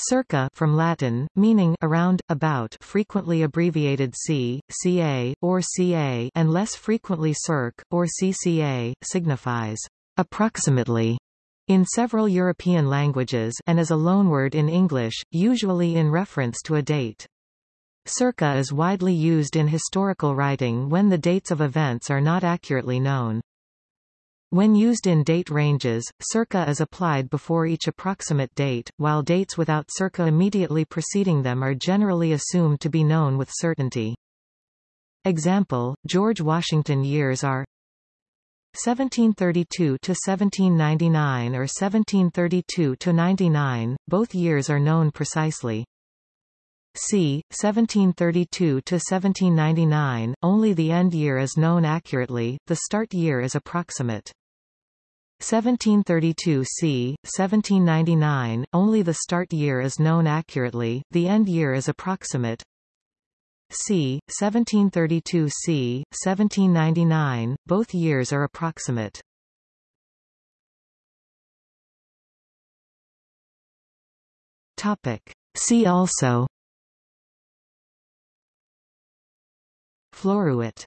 Circa from Latin, meaning around, about frequently abbreviated c, ca, or ca and less frequently circ, or cca, signifies approximately in several European languages and as a loanword in English, usually in reference to a date. Circa is widely used in historical writing when the dates of events are not accurately known. When used in date ranges, circa is applied before each approximate date, while dates without circa immediately preceding them are generally assumed to be known with certainty. Example, George Washington years are 1732 to 1799 or 1732 to 99, both years are known precisely. c. 1732 to 1799, only the end year is known accurately, the start year is approximate. 1732 c. 1799, only the start year is known accurately, the end year is approximate. c. 1732 c. 1799, both years are approximate. Topic. See also Floruit